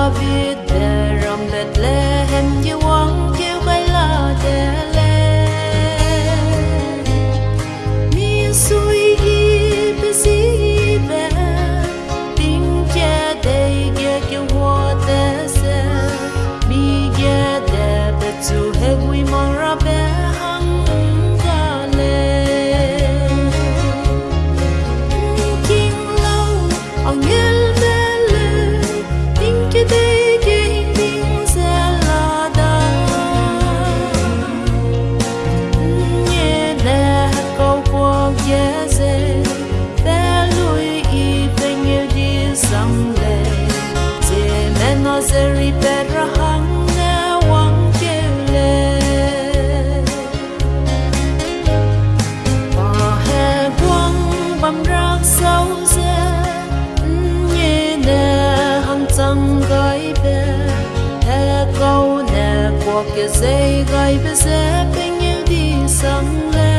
love you. làm rác sâu dê nhẹ nè hăng trăng gai bê e câu nè cuộc kia dây gai bê dê bên yêu đi sang lên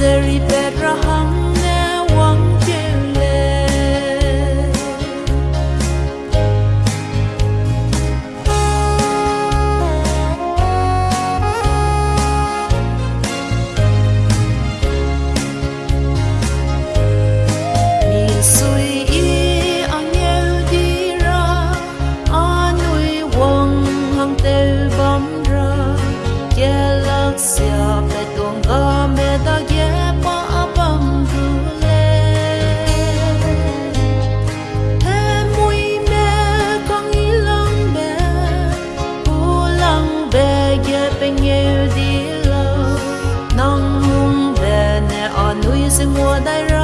misery. 生活的人。